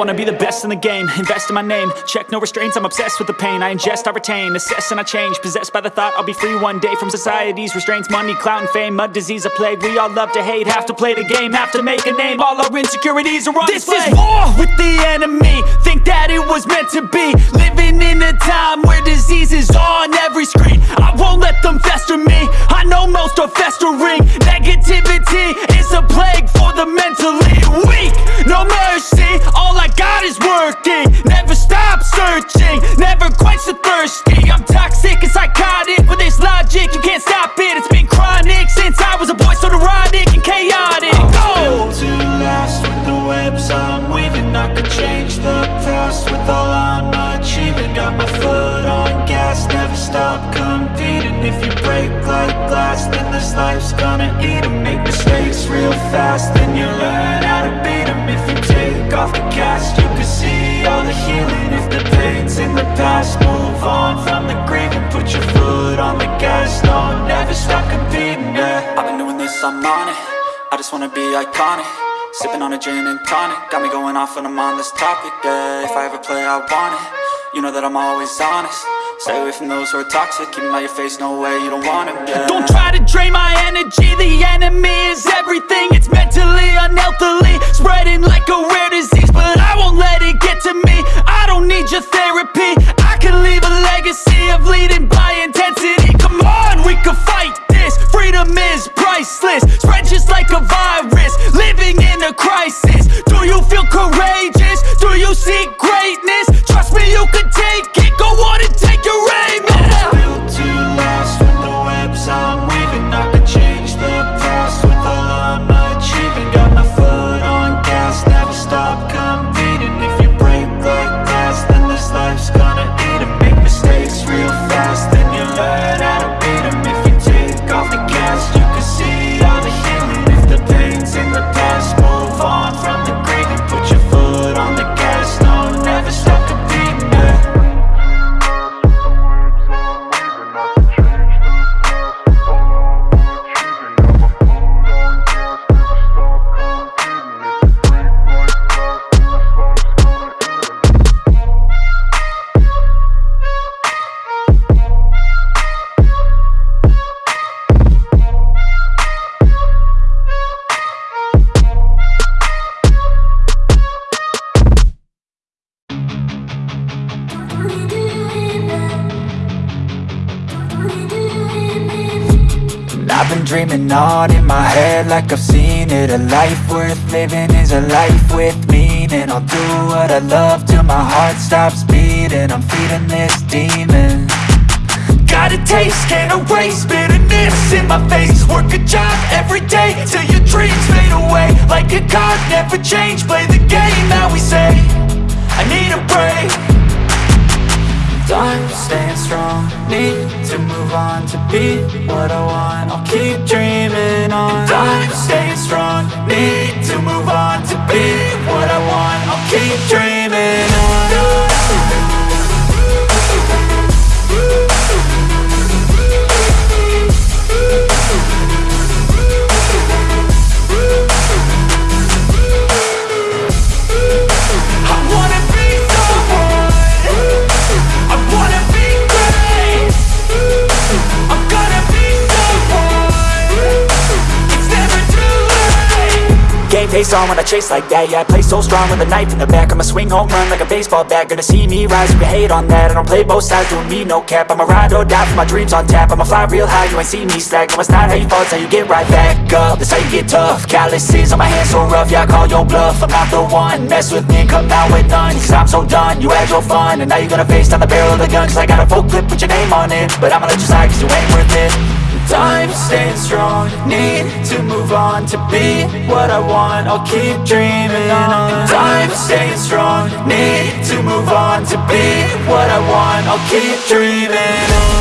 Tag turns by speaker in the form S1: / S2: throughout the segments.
S1: wanna be the best in the game. Invest in my name. Check no restraints I'm obsessed with the pain. I ingest, I retain Assess and I change. Possessed by the thought I'll be free one day From society's restraints. Money, clout and fame Mud, disease, a plague. We all love to hate Have to play the game Have to make a name. All our insecurities are on
S2: This
S1: display.
S2: is war with the enemy. Think that it was meant to be. Living in a time where disease is on every screen. I won't let them fester me. I know most are festering Got
S3: my foot on gas, never stop competing. If you break like glass, then this life's gonna eat 'em. Make mistakes real fast, then you learn how to beat beat 'em. If you take off the cast, you can see all the healing. If the pain's in the past, move on from the grieving Put your foot on the gas, no, never stop competing, yeah.
S1: I've been doing this, I'm on it. I just wanna be iconic. Sipping on a gin and tonic. Got me going off when I'm on this topic, yeah. If I ever play, I want it You know that I'm always honest. Stay away from those who are toxic. Keep 'em out your face, no way, you don't want it, yeah.
S2: Don't try to drain my energy. The enemy is everything. It's mentally, unhealthily Spreading like a rare disease. But I won't let it get to me. I don't need your therapy. I can leave a legacy of leading by
S4: I've been dreaming on in my head like I've seen it. A life worth living is a life with meaning. I'll do what I love till my heart stops beating. I'm feeding this demon.
S2: Got a taste, can't erase bitterness in my face. Work a job every day till your dreams fade away. Like a card, never change, play the game that we say I need a break
S4: Time staying strong, need to move on to be what I want. I'll keep dreaming on.
S2: I'm staying strong, need to move on to be what I want. I'll keep dreaming
S1: face on when I chase like that. Yeah, I play so strong with a knife in the back. I'ma swing home run like a baseball bat. Gonna see me rise, you can hate on that. I don't play both sides, doing me no cap. I'ma ride or die for my dreams on tap. I'ma fly real high, you ain't see me slack. No, it's not how you fall, it's how you get right back up. That's how you get tough. Calluses on my hands so rough Yeah, I call your bluff, I'm not the one. Mess with me come out with none. Cause I'm so done, you had your fun. And now you're gonna face down the barrel of the gun. Cause I got a full clip put your name on it. But I'ma let you slide cause you ain't worth it
S4: Time staying strong, need to move on to be what I want. I'll keep dreaming on. Time staying strong, need to move on to be what I want. I'll keep dreaming on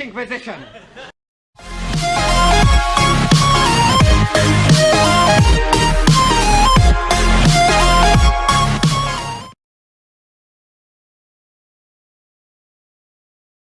S5: Inquisition!